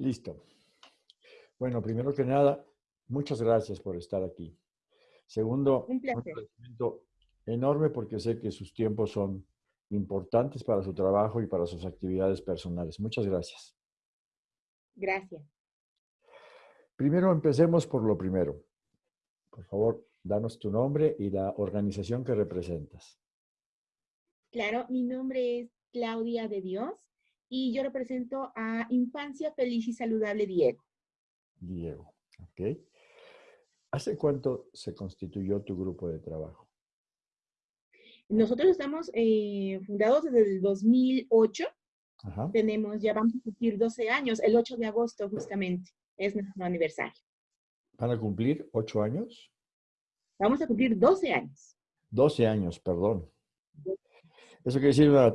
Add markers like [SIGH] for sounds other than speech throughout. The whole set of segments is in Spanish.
Listo. Bueno, primero que nada, muchas gracias por estar aquí. Segundo, un, un agradecimiento enorme porque sé que sus tiempos son importantes para su trabajo y para sus actividades personales. Muchas gracias. Gracias. Primero empecemos por lo primero. Por favor, danos tu nombre y la organización que representas. Claro, mi nombre es Claudia de Dios y yo represento a Infancia Feliz y Saludable Diego. Diego, ok. ¿Hace cuánto se constituyó tu grupo de trabajo? Nosotros estamos eh, fundados desde el 2008. Ajá. Tenemos, ya vamos a cumplir 12 años, el 8 de agosto justamente, es nuestro aniversario. ¿Van a cumplir 8 años? Vamos a cumplir 12 años. 12 años, perdón. Eso quiere decir una,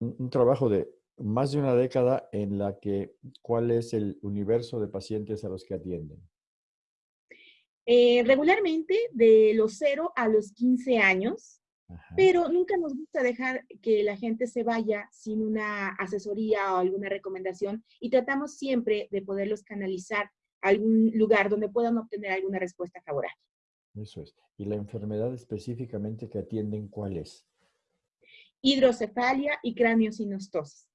un, un trabajo de más de una década en la que, ¿cuál es el universo de pacientes a los que atienden? Eh, regularmente de los 0 a los 15 años, Ajá. pero nunca nos gusta dejar que la gente se vaya sin una asesoría o alguna recomendación y tratamos siempre de poderlos canalizar a algún lugar donde puedan obtener alguna respuesta favorable. Eso es. ¿Y la enfermedad específicamente que atienden cuál es? Hidrocefalia y craneosinostosis,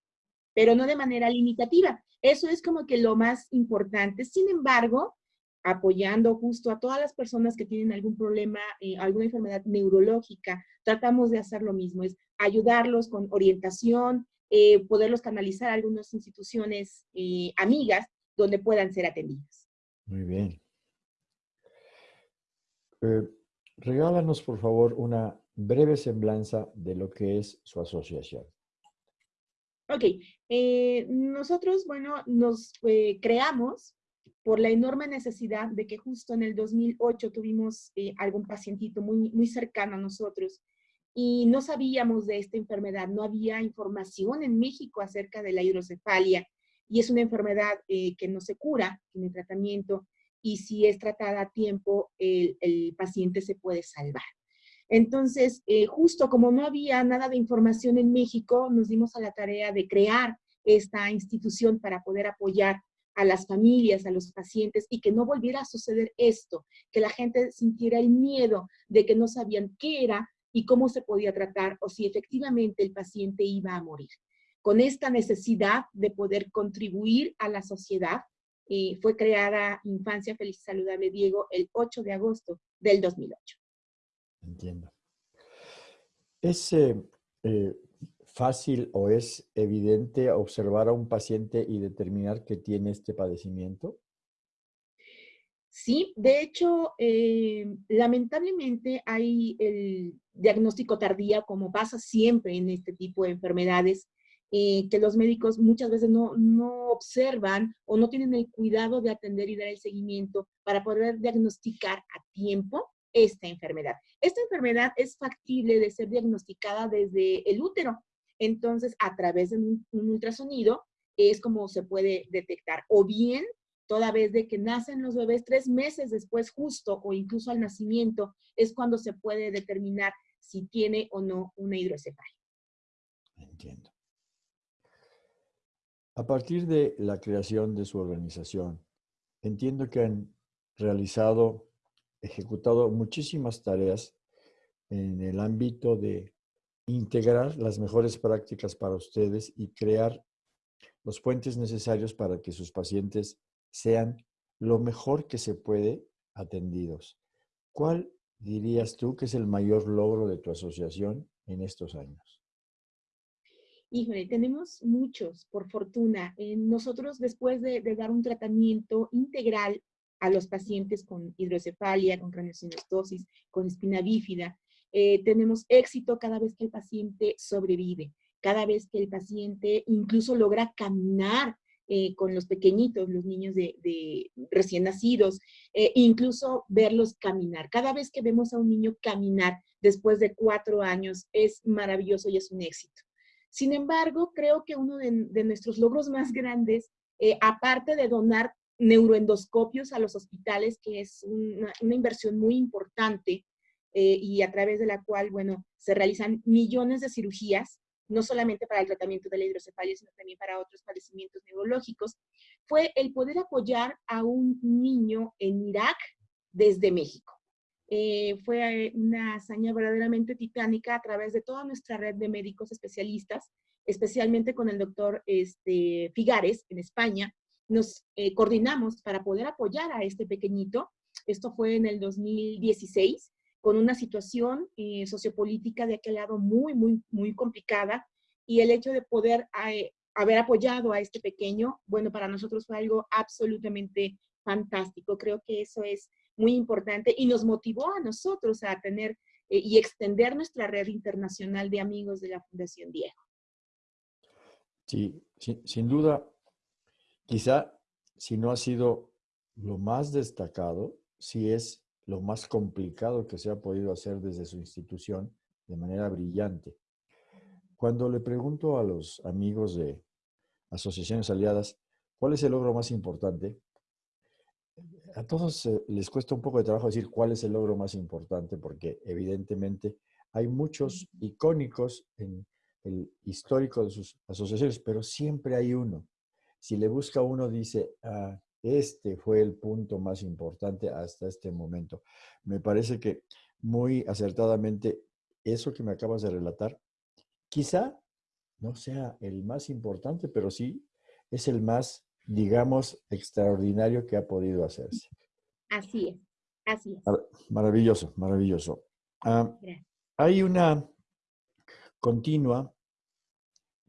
pero no de manera limitativa. Eso es como que lo más importante. Sin embargo, apoyando justo a todas las personas que tienen algún problema, eh, alguna enfermedad neurológica, tratamos de hacer lo mismo, es ayudarlos con orientación, eh, poderlos canalizar a algunas instituciones eh, amigas donde puedan ser atendidas. Muy bien. Regálanos, por favor, una breve semblanza de lo que es su asociación. Ok, eh, nosotros, bueno, nos eh, creamos por la enorme necesidad de que justo en el 2008 tuvimos eh, algún pacientito muy, muy cercano a nosotros y no sabíamos de esta enfermedad, no había información en México acerca de la hidrocefalia y es una enfermedad que no se cura, tiene tratamiento y si es tratada a tiempo, el paciente se puede salvar. Entonces, eh, justo como no había nada de información en México, nos dimos a la tarea de crear esta institución para poder apoyar a las familias, a los pacientes y que no volviera a suceder esto, que la gente sintiera el miedo de que no sabían qué era y cómo se podía tratar o si efectivamente el paciente iba a morir. Con esta necesidad de poder contribuir a la sociedad, eh, fue creada Infancia Feliz Saludable Diego el 8 de agosto del 2008. Entiendo. ¿Es eh, eh, fácil o es evidente observar a un paciente y determinar que tiene este padecimiento? Sí, de hecho, eh, lamentablemente hay el diagnóstico tardío, como pasa siempre en este tipo de enfermedades, que los médicos muchas veces no, no, observan o no tienen el cuidado de atender y dar el seguimiento para poder diagnosticar a tiempo esta enfermedad. Esta enfermedad es factible de ser diagnosticada desde el útero. Entonces, a través de un, ultrasonido es como se puede detectar. O bien, toda vez de que nacen los bebés tres meses después justo o incluso al nacimiento, es cuando se puede determinar si tiene o no una hidrocefalia. Entiendo. A partir de la creación de su organización, entiendo que han realizado ejecutado muchísimas tareas en el ámbito de integrar las mejores prácticas para ustedes y crear los puentes necesarios para que sus pacientes sean lo mejor que se puede atendidos. ¿Cuál dirías tú que es el mayor logro de tu asociación en estos años? Híjole, tenemos muchos, por fortuna. Eh, nosotros, después de, de, dar un tratamiento integral a los pacientes con hidrocefalia, con craneosinostosis, con espina bífida. Eh, tenemos éxito cada vez que el paciente sobrevive, cada vez que el paciente incluso logra caminar eh, con los pequeñitos, los niños de, recién nacidos, eh, incluso verlos caminar. Cada vez que vemos a un niño caminar después de cuatro años es maravilloso y es un éxito. Sin embargo, creo que uno de, nuestros logros más grandes, aparte de donar neuroendoscopios a los hospitales, que es una, inversión muy importante eh, y a través de la cual, bueno, se realizan millones de cirugías, no solamente para el tratamiento de la hidrocefalia, sino también para otros padecimientos neurológicos. fue el poder apoyar a un niño en Irak desde México. Eh, fue una hazaña verdaderamente titánica a través de toda nuestra red de médicos especialistas, especialmente con el doctor este, Figares en España. Nos eh, coordinamos para poder apoyar a este pequeñito. Esto fue en el 2016, con una situación eh, sociopolítica de aquel lado muy, muy, muy complicada. Y el hecho de poder haber apoyado a este pequeño, bueno, para nosotros fue algo absolutamente fantástico. Creo que eso es muy importante y nos motivó a nosotros a tener eh, y extender nuestra red internacional de amigos de la Fundación Diego. Sí, sin duda, quizá si no ha sido lo más destacado, sí es lo más complicado que se ha podido hacer desde su institución de manera brillante. Cuando le pregunto a los amigos de asociaciones aliadas, ¿cuál es el logro más importante? A todos les cuesta un poco de trabajo decir cuál es el logro más importante, porque evidentemente hay muchos icónicos en el histórico de sus asociaciones, pero siempre hay uno. Si le busca uno, dice, ah, este fue el punto más importante hasta este momento. Me parece que muy acertadamente eso que me acabas de relatar, quizá no sea el más importante, pero sí es el más, digamos, extraordinario que ha podido hacerse. Así es, así es. Maravilloso, maravilloso. Ah, hay una continua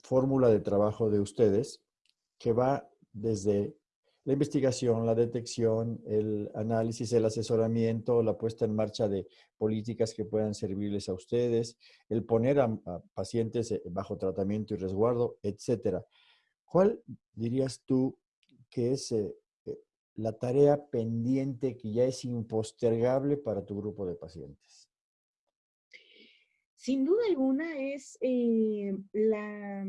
fórmula de trabajo de ustedes que va desde la investigación, la detección, el análisis, el asesoramiento, la puesta en marcha de políticas que puedan servirles a ustedes, el poner a, pacientes eh, bajo tratamiento y resguardo, etcétera. ¿Cuál dirías tú que es eh, eh, la tarea pendiente que ya es impostergable para tu grupo de pacientes? Sin duda alguna es la,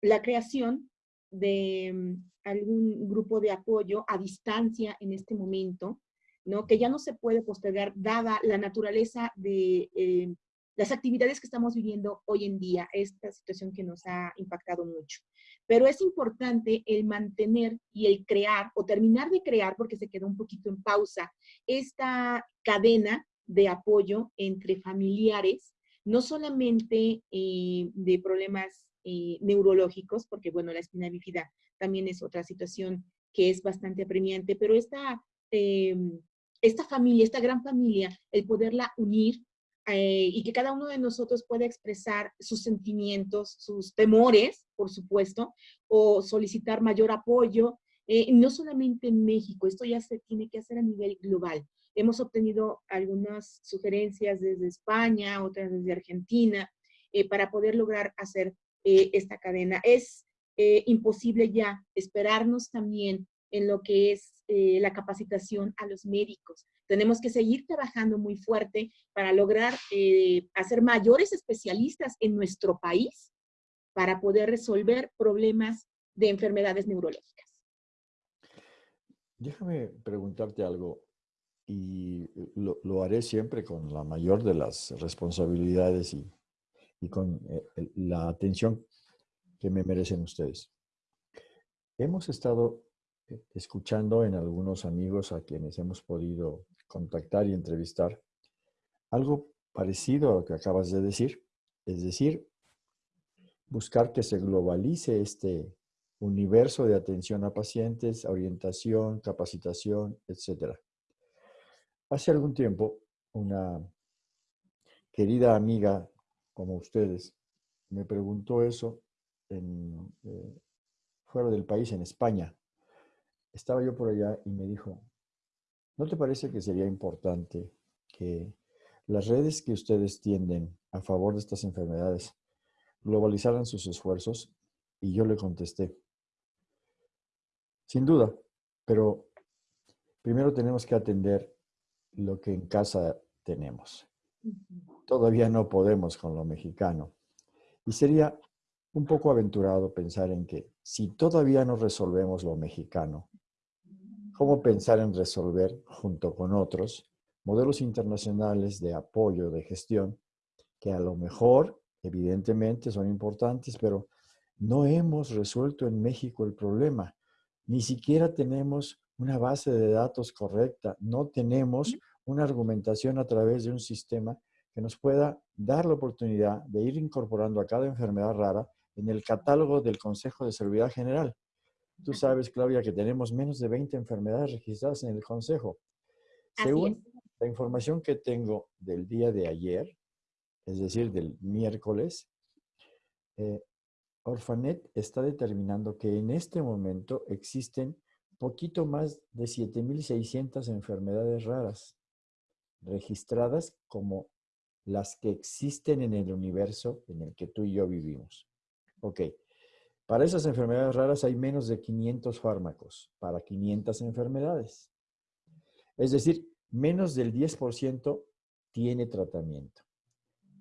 la creación de mm, algún grupo de apoyo a distancia en este momento, ¿no? que ya no se puede postergar dada la naturaleza de eh, las actividades que estamos viviendo hoy en día, esta situación que nos ha impactado mucho. Pero es importante el mantener y el crear o terminar de crear, porque se quedó un poquito en pausa, esta cadena de apoyo entre familiares, no solamente eh, de problemas eh, neurológicos, porque bueno, la espina bífida también es otra situación que es bastante apremiante, pero esta, em, esta familia, esta gran familia, el poderla unir eh, y que cada uno de nosotros pueda expresar sus sentimientos, sus temores, por supuesto, o solicitar mayor apoyo, eh, no solamente en México, esto ya se tiene que hacer a nivel global. Hemos obtenido algunas sugerencias desde España, otras desde Argentina, para poder lograr hacer eh, esta cadena. Es eh, imposible ya esperarnos también en lo que es eh, la capacitación a los médicos. Tenemos que seguir trabajando muy fuerte para lograr hacer mayores especialistas en nuestro país para poder resolver problemas de enfermedades neurológicas. Déjame preguntarte algo y lo, lo haré siempre con la mayor de las responsabilidades y y con eh, la atención que me merecen ustedes. Hemos estado eh, escuchando en algunos amigos a quienes hemos podido contactar y entrevistar algo parecido a lo que acabas de decir, es decir, buscar que se globalice este universo de atención a pacientes, orientación, capacitación, etc. Hace algún tiempo, una querida amiga como ustedes, me preguntó eso en, eh, fuera del país, en España. Estaba yo por allá y me dijo, ¿no te parece que sería importante que las redes que ustedes tienden a favor de estas enfermedades globalizaran sus esfuerzos? Y yo le contesté, sin duda, pero primero tenemos que atender lo que en casa tenemos todavía no podemos con lo mexicano. Y sería un poco aventurado pensar en que si todavía no resolvemos lo mexicano, ¿cómo pensar en resolver junto con otros modelos internacionales de apoyo, de gestión, que a lo mejor, evidentemente, son importantes, pero no hemos resuelto en México el problema. ni siquiera tenemos una base de datos correcta, no tenemos una argumentación a través de un sistema que nos pueda dar la oportunidad de ir incorporando a cada enfermedad rara en el catálogo del Consejo de Seguridad General. Tú sabes, Claudia, que tenemos menos de 20 enfermedades registradas en el Consejo. Según la información que tengo del día de ayer, es decir, del miércoles, eh, Orfanet está determinando que en este momento existen poquito más de 7.600 enfermedades raras registradas como las que existen en el universo en el que tú y yo vivimos. Ok, para esas enfermedades raras hay menos de 500 fármacos para 500 enfermedades. Es decir, menos del 10% tiene tratamiento.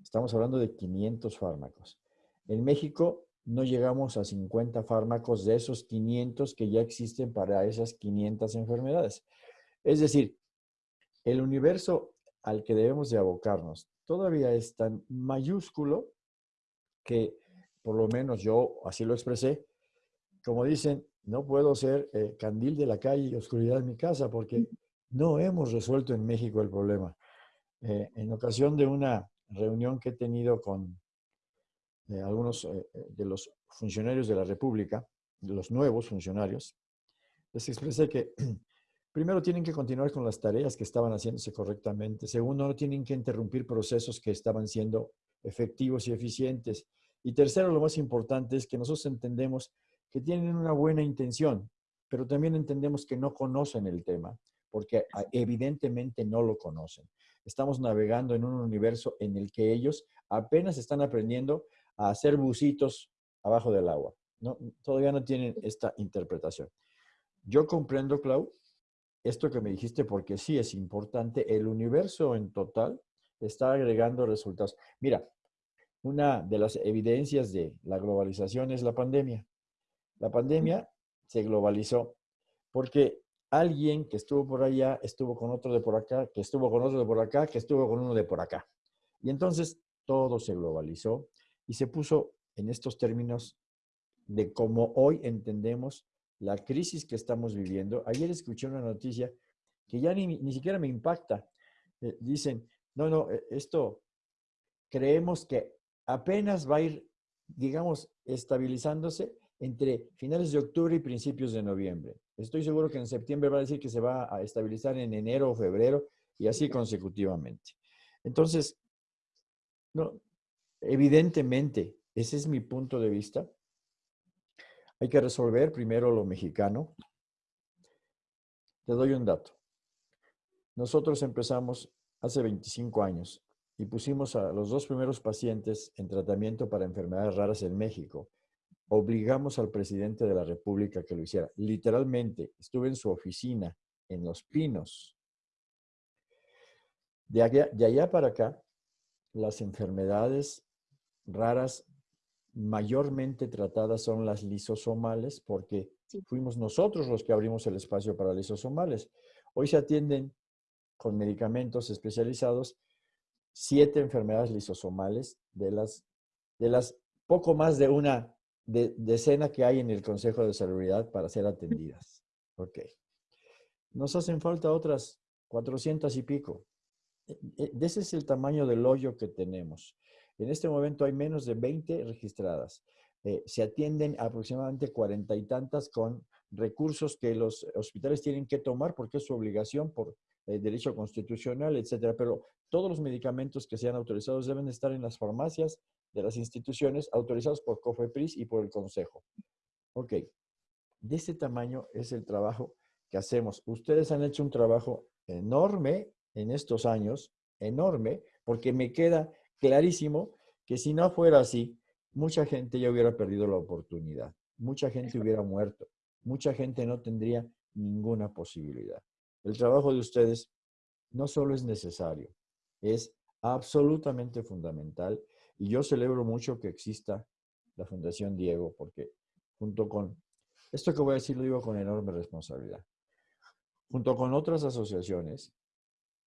Estamos hablando de 500 fármacos. En México no llegamos a 50 fármacos de esos 500 que ya existen para esas 500 enfermedades. Es decir, el universo al que debemos de abocarnos todavía es tan mayúsculo que por lo menos yo así lo expresé, como dicen, no puedo ser eh, candil de la calle y oscuridad en mi casa porque no hemos resuelto en México el problema. Eh, en ocasión de una reunión que he tenido con eh, algunos de los funcionarios de la República, de los nuevos funcionarios, les expresé que primero tienen que continuar con las tareas que estaban haciéndose correctamente. Segundo, no tienen que interrumpir procesos que estaban siendo efectivos y eficientes. Y tercero, lo más importante es que nosotros entendemos que tienen una buena intención, pero también entendemos que no conocen el tema, porque ah, evidentemente no lo conocen. Estamos navegando en un universo en el que ellos apenas están aprendiendo a hacer bucitos abajo del agua. ¿no? Todavía no tienen esta interpretación. Yo comprendo, Clau, esto que me dijiste, porque sí es importante. El universo en total está agregando resultados. Mira, una de las evidencias de la globalización es la pandemia. La pandemia se globalizó porque alguien que estuvo por allá estuvo con otro de por acá, que estuvo con otro de por acá, que estuvo con uno de por acá. Y entonces todo se globalizó y se puso en estos términos de cómo hoy entendemos la crisis que estamos viviendo. Ayer escuché una noticia que ya ni, ni siquiera me impacta. Eh, dicen, no, no, eh, esto creemos que apenas va a ir, digamos, estabilizándose entre finales de octubre y principios de noviembre. Estoy seguro que en septiembre va a decir que se va a estabilizar en enero o febrero y así consecutivamente. Entonces, no, evidentemente, ese es mi punto de vista. Hay que resolver primero lo mexicano. Te doy un dato. Nosotros empezamos hace 25 años y pusimos a los dos primeros pacientes en tratamiento para enfermedades raras en México. Obligamos al presidente de la República que lo hiciera. Literalmente, estuve en su oficina, en Los Pinos. De allá, para acá, las enfermedades raras mayormente tratadas son las lisosomales porque fuimos nosotros los que abrimos el espacio para lisosomales. Hoy se atienden con medicamentos especializados siete enfermedades lisosomales de las, de las poco más de una decena que hay en el Consejo de Salubridad para ser atendidas. [LAUGHS] Ok. Nos hacen falta otras 400 y pico. E, e, ese es el tamaño del hoyo que tenemos. En este momento hay menos de 20 registradas. Eh, se atienden aproximadamente cuarenta y tantas con recursos que los hospitales tienen que tomar porque es su obligación por eh, derecho constitucional, etcétera. Pero todos los medicamentos que sean autorizados deben estar en las farmacias de las instituciones autorizados por COFEPRIS y por el Consejo. Ok, de este tamaño es el trabajo que hacemos. Ustedes han hecho un trabajo enorme en estos años, enorme, porque me queda clarísimo que si no fuera así, mucha gente ya hubiera perdido la oportunidad, mucha gente hubiera muerto, mucha gente no tendría ninguna posibilidad. El trabajo de ustedes no solo es necesario, es absolutamente fundamental y yo celebro mucho que exista la Fundación Diego porque junto con, esto que voy a decir lo digo con enorme responsabilidad, junto con otras asociaciones,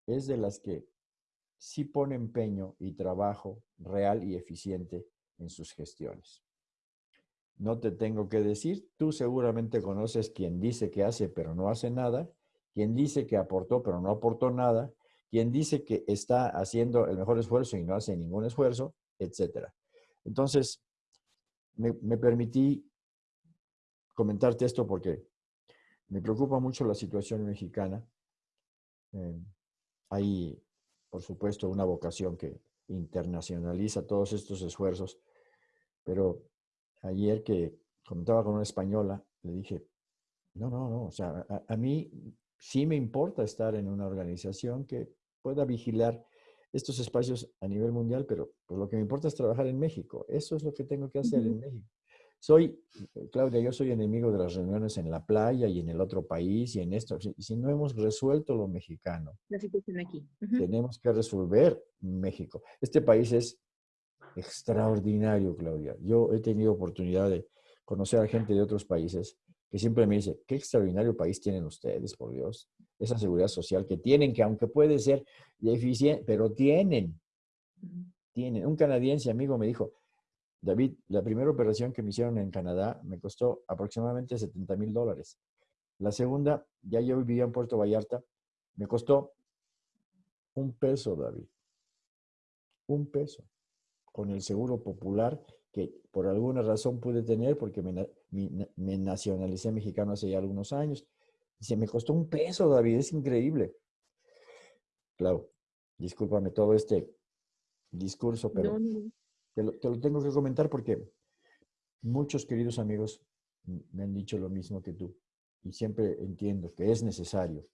es de las que sí pone empeño y trabajo real y eficiente en sus gestiones. no te tengo que decir. Tú seguramente conoces quien dice que hace pero no hace nada, quien dice que aportó pero no aportó nada, quien dice que está haciendo el mejor esfuerzo y no hace ningún esfuerzo, etc. Entonces, me, permití comentarte esto porque me preocupa mucho la situación mexicana. Eh, por supuesto, una vocación que internacionaliza todos estos esfuerzos, pero ayer que comentaba con una española, le dije, no, no, no, o sea, a, mí sí me importa estar en una organización que pueda vigilar estos espacios a nivel mundial, pero pues, lo que me importa es trabajar en México. Eso es lo que tengo que hacer en México. Soy, Claudia, yo soy enemigo de las reuniones en la playa y en el otro país y en esto. Si, no hemos resuelto lo mexicano, la situación aquí. tenemos que resolver México. Este país es extraordinario, Claudia. Yo he tenido oportunidad de conocer a gente de otros países que siempre me dice, qué extraordinario país tienen ustedes, por Dios. Esa seguridad social que tienen, que aunque puede ser deficiente, pero tienen. Tienen. Un canadiense amigo me dijo, David, la primera operación que me hicieron en Canadá me costó aproximadamente 70 mil dólares. La segunda, ya yo vivía en Puerto Vallarta, me costó un peso, David. Un peso. Con el seguro popular que por alguna razón pude tener porque me, me, nacionalicé mexicano hace ya algunos años. Se me costó un peso, David, es increíble. Claro, discúlpame todo este discurso, pero te lo, tengo que comentar porque muchos queridos amigos me han dicho lo mismo que tú y siempre entiendo que es necesario,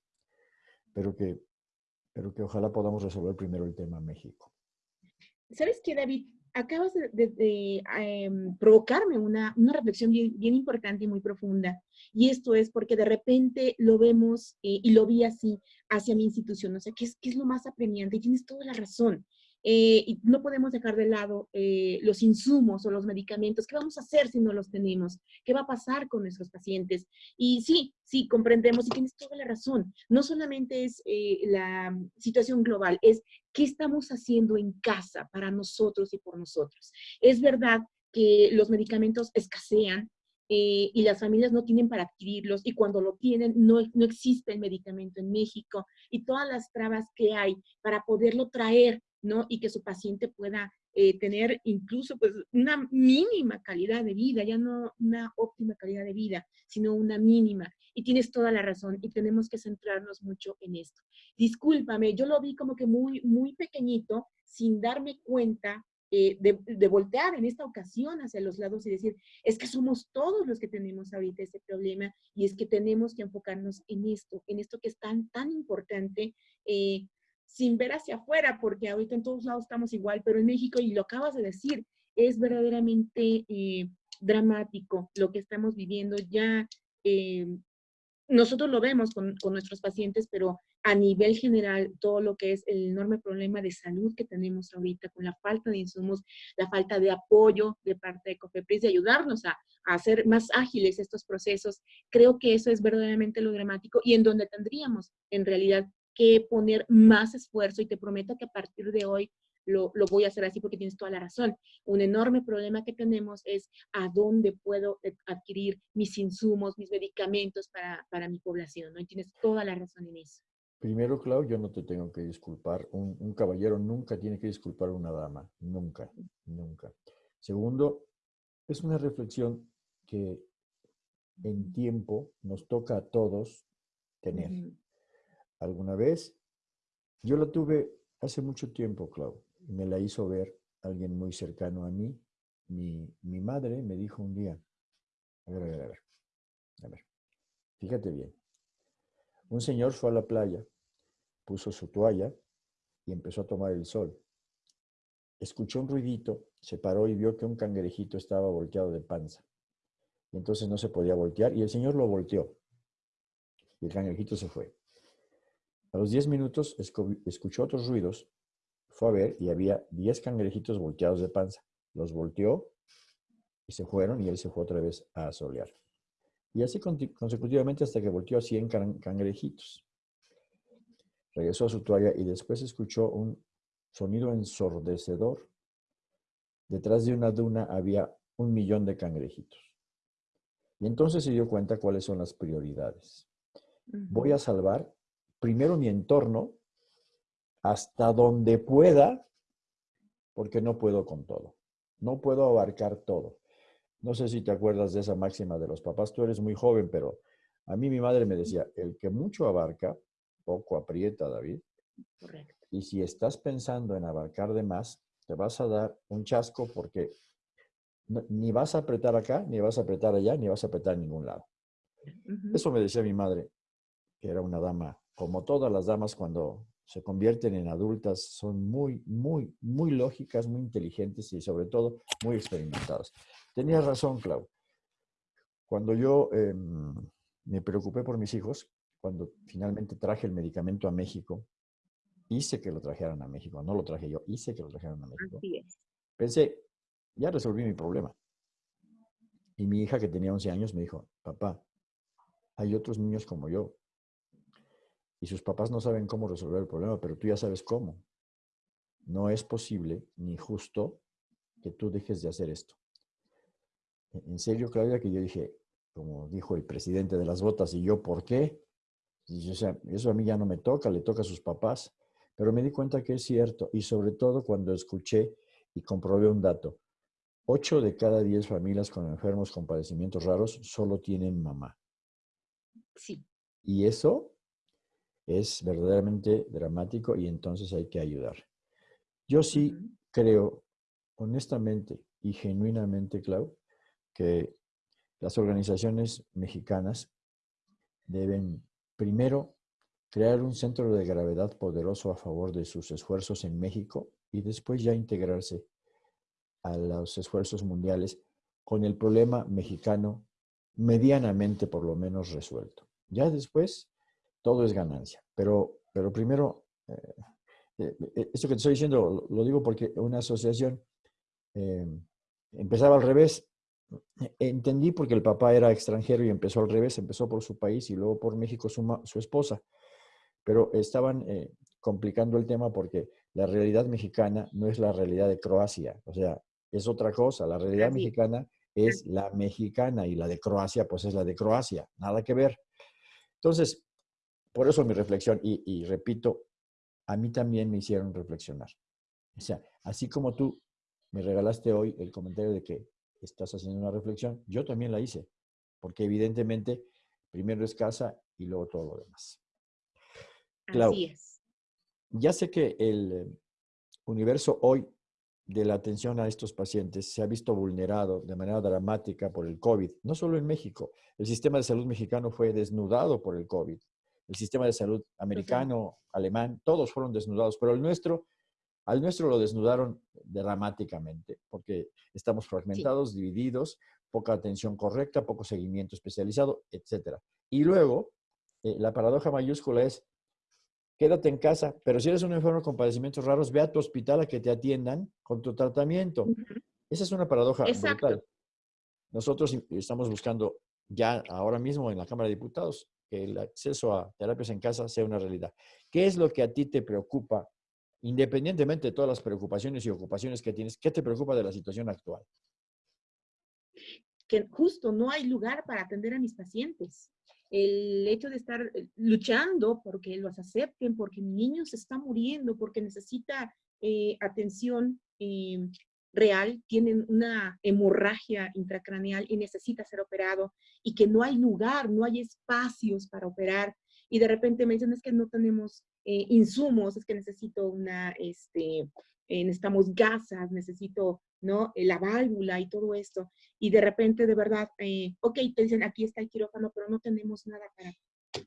pero que, pero que ojalá podamos resolver primero el tema México. ¿Sabes qué, David? Acabas de, em, provocarme una, una reflexión bien, bien, importante y muy profunda. Y esto es porque de repente lo vemos eh, y lo vi así hacia mi institución. O sea, ¿qué es, qué es lo más apremiante? Y tienes toda la razón. Eh, y no podemos dejar de lado eh, los insumos o los medicamentos. ¿Qué vamos a hacer si no los tenemos? ¿Qué va a pasar con nuestros pacientes? Y sí, sí, comprendemos y tienes toda la razón. No solamente es eh, la situación global, es qué estamos haciendo en casa para nosotros y por nosotros. Es verdad que los medicamentos escasean, y las familias no tienen para adquirirlos y cuando lo tienen no, no existe el medicamento en México y todas las trabas que hay para poderlo traer ¿no? Y que su paciente pueda eh, tener incluso pues una mínima calidad de vida, ya no una óptima calidad de vida, sino una mínima. Y tienes toda la razón y tenemos que centrarnos mucho en esto. Discúlpame, yo lo vi como que muy, muy pequeñito, sin darme cuenta eh, de, de, voltear en esta ocasión hacia los lados y decir, es que somos todos los que tenemos ahorita este problema y es que tenemos que enfocarnos en esto, en esto que es tan, tan importante. Eh, sin ver hacia afuera, porque ahorita en todos lados estamos igual, pero en México, y lo acabas de decir, es verdaderamente eh, dramático lo que estamos viviendo. Ya eh, nosotros lo vemos con, con, nuestros pacientes, pero a nivel general, todo lo que es el enorme problema de salud que tenemos ahorita, con la falta de insumos, la falta de apoyo de parte de COFEPRIS, de ayudarnos a, a hacer más ágiles estos procesos, creo que eso es verdaderamente lo dramático y en donde tendríamos en realidad que poner más esfuerzo y te prometo que a partir de hoy lo, lo, voy a hacer así porque tienes toda la razón. Un enorme problema que tenemos es a dónde puedo adquirir mis insumos, mis medicamentos para, para mi población, ¿no? Y tienes toda la razón en eso. Primero, Clau, yo no te tengo que disculpar. Un, un caballero nunca tiene que disculpar a una dama. Nunca, nunca. Segundo, es una reflexión que en tiempo nos toca a todos tener alguna vez. Yo la tuve hace mucho tiempo, Clau, y me la hizo ver alguien muy cercano a mí. Mi, mi madre me dijo un día, a ver, a ver, a ver, a ver, fíjate bien. Un señor fue a la playa, puso su toalla y empezó a tomar el sol. Escuchó un ruidito, se paró y vio que un cangrejito estaba volteado de panza. Y entonces no se podía voltear y el señor lo volteó. Y el cangrejito se fue. A los 10 minutos escuchó otros ruidos, fue a ver y había 10 cangrejitos volteados de panza. Los volteó y se fueron y él se fue otra vez a solear. Y así consecutivamente hasta que volteó a 100 cangrejitos. Regresó a su toalla y después escuchó un sonido ensordecedor. Detrás de una duna había un millón de cangrejitos. Y entonces se dio cuenta cuáles son las prioridades. Voy a salvar primero mi entorno hasta donde pueda, porque no puedo con todo. No puedo abarcar todo. No sé si te acuerdas de esa máxima de los papás. Tú eres muy joven, pero a mí mi madre me decía, el que mucho abarca, poco aprieta, David. Correcto. Y si estás pensando en abarcar de más, te vas a dar un chasco porque ni vas a apretar acá, ni vas a apretar allá, ni vas a apretar en ningún lado. Eso me decía mi madre, que era una dama, como todas las damas cuando se convierten en adultas, son muy, muy, muy lógicas, muy inteligentes y sobre todo muy experimentadas. Tenías razón, Clau. Cuando yo em, me preocupé por mis hijos, cuando finalmente traje el medicamento a México, hice que lo trajeran a México, no lo traje yo, hice que lo trajeran a México. Pensé, ya resolví mi problema. Y mi hija, que tenía 11 años, me dijo, papá, hay otros niños como yo. Y sus papás no saben cómo resolver el problema, pero tú ya sabes cómo. No es posible ni justo que tú dejes de hacer esto. E-, en serio, Claudia, que yo dije, como dijo el presidente de las botas, ¿y yo por qué? Y, o sea, eso a mí ya no me toca, le toca a sus papás. Pero me di cuenta que es cierto, y sobre todo cuando escuché y comprobé un dato. Ocho de cada diez familias con enfermos con padecimientos raros solo tienen mamá. Sí. Y eso es verdaderamente dramático y entonces hay que ayudar. Yo sí creo, honestamente y genuinamente, Clau, que las organizaciones mexicanas deben primero crear un centro de gravedad poderoso a favor de sus esfuerzos en México y después ya integrarse a los esfuerzos mundiales con el problema mexicano medianamente por lo menos resuelto. Ya después todo es ganancia, pero, pero primero, eh, eh, eh, esto que te estoy diciendo lo, digo porque una asociación empezaba al revés. Entendí porque el papá era extranjero y empezó al revés, empezó por su país y luego por México su, su esposa, pero estaban complicando el tema porque la realidad mexicana no es la realidad de Croacia. O sea, es otra cosa. La realidad mexicana es la mexicana y la de Croacia, pues es la de Croacia. Nada que ver. Entonces, por eso mi reflexión, y, repito, a mí también me hicieron reflexionar. O sea, así como tú me regalaste hoy el comentario de que estás haciendo una reflexión, yo también la hice, porque evidentemente primero es casa y luego todo lo demás. Así es. Ya sé que el universo hoy de la atención a estos pacientes se ha visto vulnerado de manera dramática por el COVID, no solo en México. El sistema de salud mexicano fue desnudado por el COVID. El sistema de salud americano, alemán, todos fueron desnudados, pero el nuestro, al nuestro lo desnudaron dramáticamente, porque estamos fragmentados, divididos, poca atención correcta, poco seguimiento especializado, etc. Y luego, eh, la paradoja mayúscula es, quédate en casa, pero si eres un enfermo con padecimientos raros, ve a tu hospital a que te atiendan con tu tratamiento. Esa es una paradoja brutal. Nosotros estamos buscando ya ahora mismo en la Cámara de Diputados el acceso a terapias en casa sea una realidad. ¿Qué es lo que a ti te preocupa, independientemente de todas las preocupaciones y ocupaciones que tienes, qué te preocupa de la situación actual? Que justo no hay lugar para atender a mis pacientes el hecho de estar eh, luchando porque los acepten, porque mi niño se está muriendo, porque necesita eh, atención eh, real, tiene una hemorragia intracraneal y necesita ser operado y que no hay lugar, no hay espacios para operar y de repente me dicen es que no tenemos insumos, es que necesito una, este, necesitamos gasas, necesito ¿no? Eh, la válvula y todo esto. Y de repente, de verdad, eh, ok, te dicen, aquí está el quirófano, pero no tenemos nada para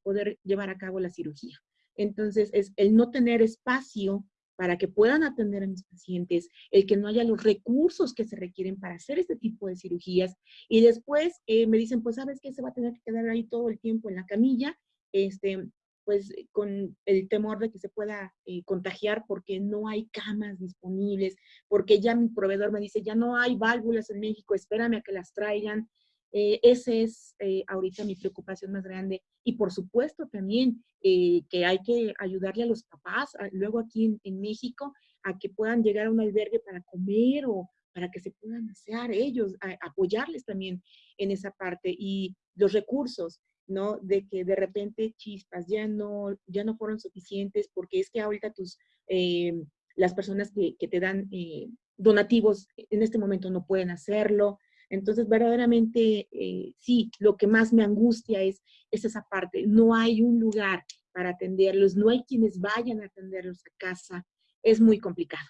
poder llevar a cabo la cirugía. Entonces, es el no tener espacio para que puedan atender a mis pacientes, el que no haya los recursos que se requieren para hacer este tipo de cirugías. Y después eh, me dicen, pues, ¿sabes qué? Se va a tener que quedar ahí todo el tiempo en la camilla. Este, pues con el temor de que se pueda eh, contagiar porque no hay camas disponibles, porque ya mi proveedor me dice, ya no hay válvulas en México, espérame a que las traigan. Eh, esa es ahorita mi preocupación más grande. Y por supuesto también que hay que ayudarle a los papás, luego aquí en, México, a que puedan llegar a un albergue para comer o para que se puedan hacer ellos, apoyarles también en esa parte y los recursos, ¿no? De que de repente chispas ya no, ya no fueron suficientes porque es que ahorita tus, eh, las personas que, te dan eh, donativos en este momento no pueden hacerlo. Entonces, verdaderamente, eh, sí, lo que más me angustia es, es esa parte. No hay un lugar para atenderlos, no hay quienes vayan a atenderlos a casa. Es muy complicado.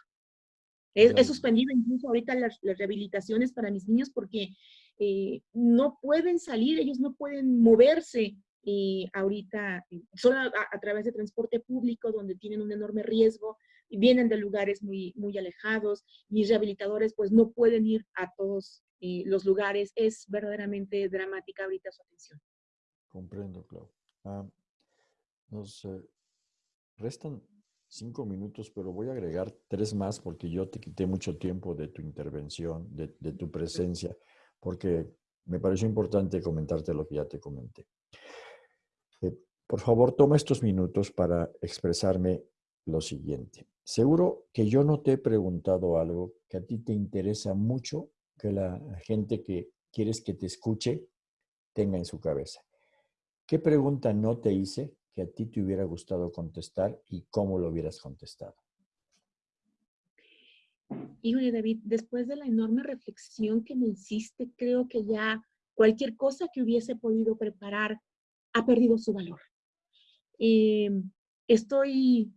He, suspendido incluso ahorita las, rehabilitaciones para mis niños porque eh, no pueden salir, ellos no pueden moverse eh, ahorita solo a, través de transporte público donde tienen un enorme riesgo y vienen de lugares muy, muy alejados. Mis rehabilitadores pues no pueden ir a todos eh, los lugares. Es verdaderamente dramática ahorita su atención. Comprendo, Clau. Ah, nos restan cinco minutos, pero voy a agregar tres más porque yo te quité mucho tiempo de tu intervención, de, tu presencia, porque me pareció importante comentarte lo que ya te comenté. Eh, por favor, toma estos minutos para expresarme lo siguiente. Seguro que yo no te he preguntado algo que a ti te interesa mucho que la gente que quieres que te escuche tenga en su cabeza. ¿Qué pregunta no te hice que a ti te hubiera gustado contestar y cómo lo hubieras contestado? Híjole, David, después de la enorme reflexión que me hiciste, creo que ya cualquier cosa que hubiese podido preparar ha perdido su valor. Em, estoy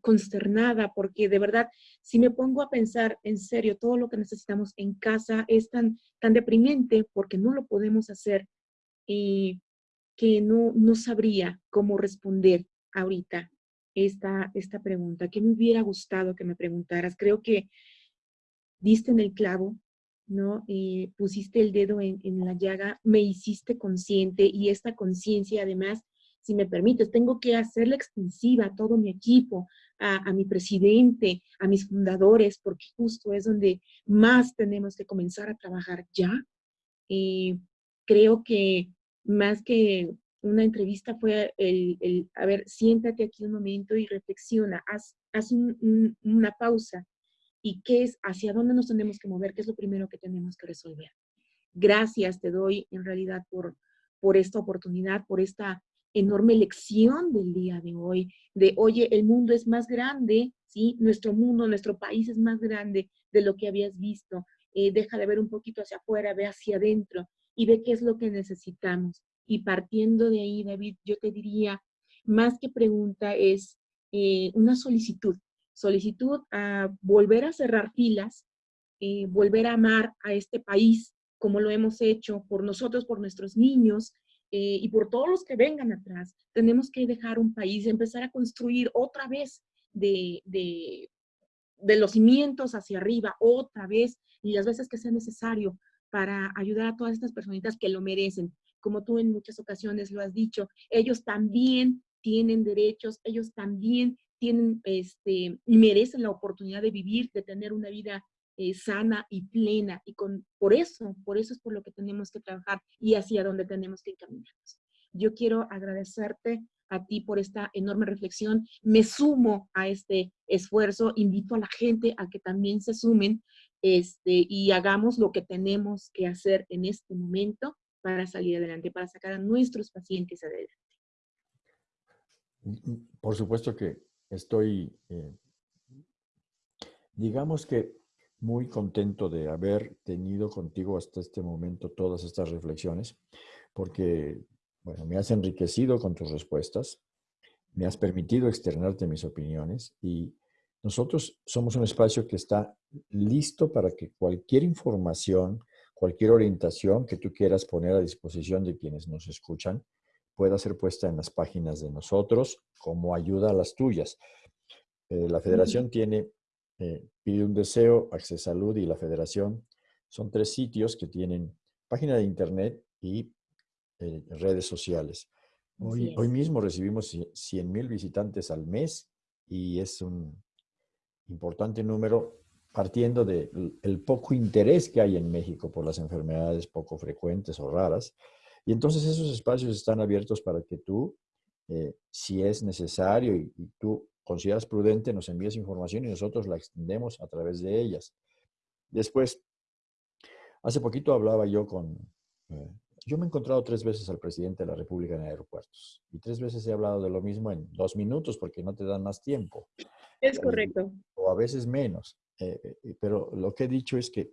consternada porque de verdad, si me pongo a pensar en serio, todo lo que necesitamos en casa es tan, tan deprimente porque no lo podemos hacer. Y que no, no sabría cómo responder ahorita esta, esta pregunta. ¿Qué me hubiera gustado que me preguntaras? Creo que diste en el clavo, ¿no? Eh, pusiste el dedo en, en, la llaga, me hiciste consciente y esta conciencia además, si me permites, tengo que hacerla extensiva a todo mi equipo, a, a, mi presidente, a mis fundadores, porque justo es donde más tenemos que comenzar a trabajar ya. Eh, creo que más que una entrevista fue el, a ver, siéntate aquí un momento y reflexiona, haz, una pausa y qué es, hacia dónde nos tenemos que mover, qué es lo primero que tenemos que resolver. Gracias te doy en realidad por, por esta oportunidad, por esta enorme lección del día de hoy, de, oye, el mundo es más grande, ¿sí? Nuestro mundo, nuestro país es más grande de lo que habías visto. Eh, deja de ver un poquito hacia afuera, ve hacia adentro y ve qué es lo que necesitamos. Y partiendo de ahí, David, yo te diría, más que pregunta, es eh, una solicitud. Solicitud a volver a cerrar filas, eh, volver a amar a este país como lo hemos hecho por nosotros, por nuestros niños eh, y por todos los que vengan atrás. Tenemos que dejar un país, empezar a construir otra vez de, de, de los cimientos hacia arriba, otra vez, y las veces que sea necesario, para ayudar a todas estas personitas que lo merecen. Como tú en muchas ocasiones lo has dicho, ellos también tienen derechos, ellos también tienen, este, y merecen la oportunidad de vivir, de tener una vida eh, sana y plena. Y con, por eso, por eso es por lo que tenemos que trabajar y hacia donde tenemos que encaminarnos. Yo quiero agradecerte a ti por esta enorme reflexión. Me sumo a este esfuerzo, invito a la gente a que también se sumen este, y hagamos lo que tenemos que hacer en este momento para salir adelante, para sacar a nuestros pacientes adelante. Mm, mm, por supuesto que estoy, eh, digamos que muy contento de haber tenido contigo hasta este momento todas estas reflexiones, porque, bueno, me has enriquecido con tus respuestas, me has permitido externarte mis opiniones y nosotros somos un espacio que está listo para que cualquier información, cualquier orientación que tú quieras poner a disposición de quienes nos escuchan pueda ser puesta en las páginas de nosotros como ayuda a las tuyas. Eh, la federación tiene eh, Pide un Deseo, Access Salud y la federación. Son tres sitios que tienen página de internet y eh, redes sociales. Hoy, hoy mismo recibimos 100 mil visitantes al mes y es un importante número partiendo del poco interés que hay en México por las enfermedades poco frecuentes o raras. Y entonces esos espacios están abiertos para que tú, eh, si es necesario y, tú consideras prudente, nos envíes información y nosotros la extendemos a través de ellas. Después, hace poquito hablaba yo con... Eh, yo me he encontrado tres veces al presidente de la República en aeropuertos y tres veces he hablado de lo mismo en dos minutos porque no te dan más tiempo. Es correcto. O a veces menos. Eh, pero lo que he dicho es que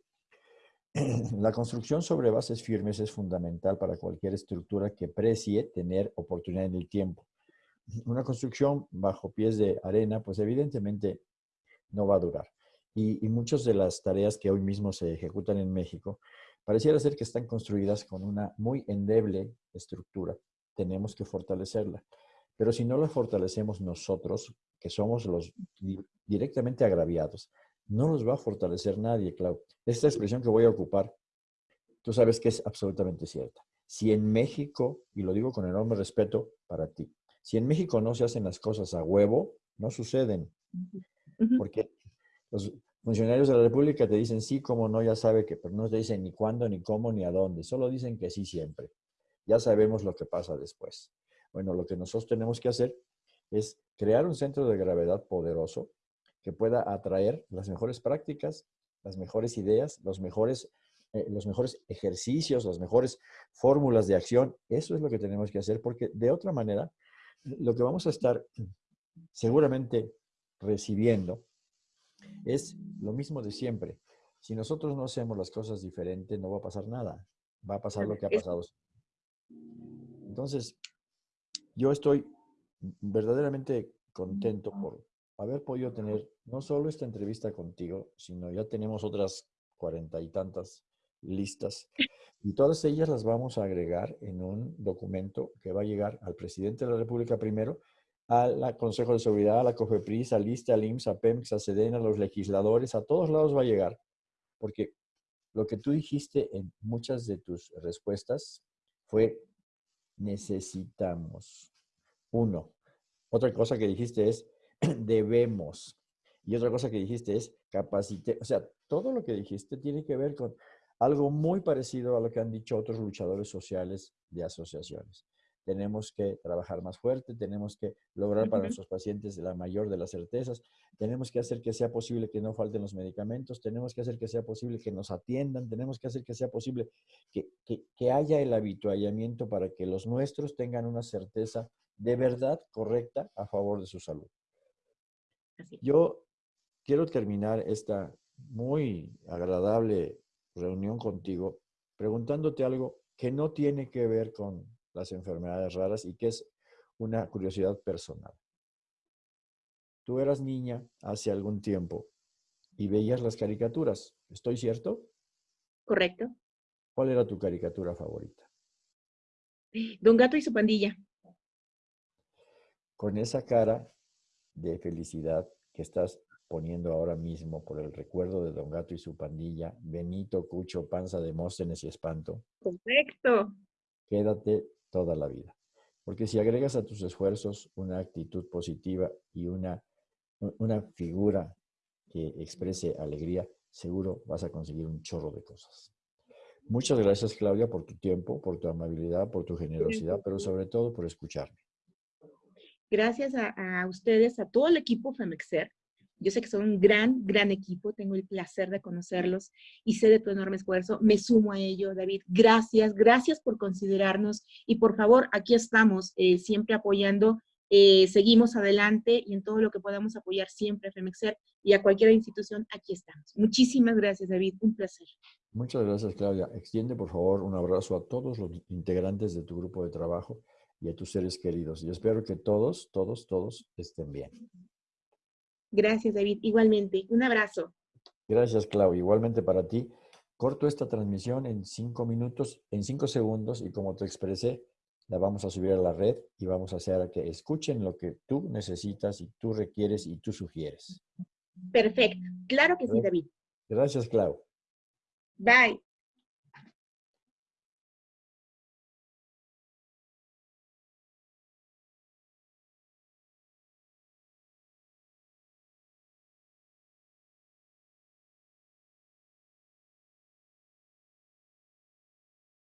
[CLEARS THROAT] la construcción sobre bases firmes es fundamental para cualquier estructura que precie tener oportunidad en el tiempo. Una construcción bajo pies de arena, pues evidentemente no va a durar. Y, y muchas de las tareas que hoy mismo se ejecutan en México, pareciera ser que están construidas con una muy endeble estructura. Tenemos que fortalecerla. Pero si no la fortalecemos nosotros, que somos los directamente agraviados, no los va a fortalecer nadie, Clau. Esta expresión que voy a ocupar, tú sabes que es absolutamente cierta. Si en México, y lo digo con enorme respeto para ti, si en México no se hacen las cosas a huevo, no suceden. Porque los funcionarios de la República te dicen sí, como no, ya sabe que, pero no te dicen ni cuándo, ni cómo, ni a dónde. Solo dicen que sí siempre. Ya sabemos lo que pasa después. Bueno, lo que nosotros tenemos que hacer es crear un centro de gravedad poderoso que pueda atraer las mejores prácticas, las mejores ideas, los mejores, eh, los mejores ejercicios, las mejores fórmulas de acción. Eso es lo que tenemos que hacer porque de otra manera, lo que vamos a estar seguramente recibiendo es lo mismo de siempre. Si nosotros no hacemos las cosas diferentes, no va a pasar nada. Va a pasar lo que ha pasado. Entonces, yo estoy verdaderamente contento por haber podido tener no solo esta entrevista contigo, sino ya tenemos otras cuarenta y tantas listas. Y todas ellas las vamos a agregar en un documento que va a llegar al presidente de la República primero, al Consejo de Seguridad, a la COFEPRIS, a LISTA, al IMSS, a PEMX, a SEDENA, a los legisladores, a todos lados va a llegar. Porque lo que tú dijiste en muchas de tus respuestas fue necesitamos. Uno. Otra cosa que dijiste es [CLEARS THROAT] debemos. Y otra cosa que dijiste es capacite. O sea, todo lo que dijiste tiene que ver con algo muy parecido a lo que han dicho otros luchadores sociales de asociaciones. Tenemos que trabajar más fuerte, tenemos que lograr para nuestros pacientes la mayor de las certezas, tenemos que hacer que sea posible que no falten los medicamentos, tenemos que hacer que sea posible que nos atiendan, tenemos que hacer que sea posible que, que, que haya el habituallamiento para que los nuestros tengan una certeza de verdad correcta a favor de su salud. Yo quiero terminar esta muy agradable reunión contigo preguntándote algo que no tiene que ver con las enfermedades raras y que es una curiosidad personal. Tú eras niña hace algún tiempo y veías las caricaturas, ¿estoy cierto? Correcto. ¿Cuál era tu caricatura favorita? Don Gato y su pandilla. Con esa cara de felicidad que estás poniendo ahora mismo por el recuerdo de Don Gato y su pandilla, Benito, Cucho, Panza, Demóstenes y Espanto. Perfecto. Quédate toda la vida. Porque si agregas a tus esfuerzos una actitud positiva y una, una figura que exprese alegría, seguro vas a conseguir un chorro de cosas. Muchas gracias, Claudia, por tu tiempo, por tu amabilidad, por tu generosidad, pero sobre todo por escucharme gracias a, ustedes, a todo el equipo FEMEXER. Yo sé que son un gran, gran equipo, tengo el placer de conocerlos y sé de tu enorme esfuerzo. Me sumo a ello, David. Gracias, gracias por considerarnos y por favor, aquí estamos eh, siempre apoyando. Eh, seguimos adelante y en todo lo que podamos apoyar siempre a FEMEXER y a cualquier institución, aquí estamos. Muchísimas gracias, David. Un placer. Muchas gracias, Claudia. Extiende, por favor, un abrazo a todos los integrantes de tu grupo de trabajo y a tus seres queridos. Y espero que todos, todos, todos estén bien. Gracias, David. Igualmente. Un abrazo. Gracias, Clau. Igualmente para ti. Corto esta transmisión en cinco minutos, en cinco segundos y como te expresé, la vamos a subir a la red y vamos a hacer a que escuchen lo que tú necesitas y tú requieres y tú sugieres. Perfecto. Claro que sí, David. Gracias, Clau. Bye.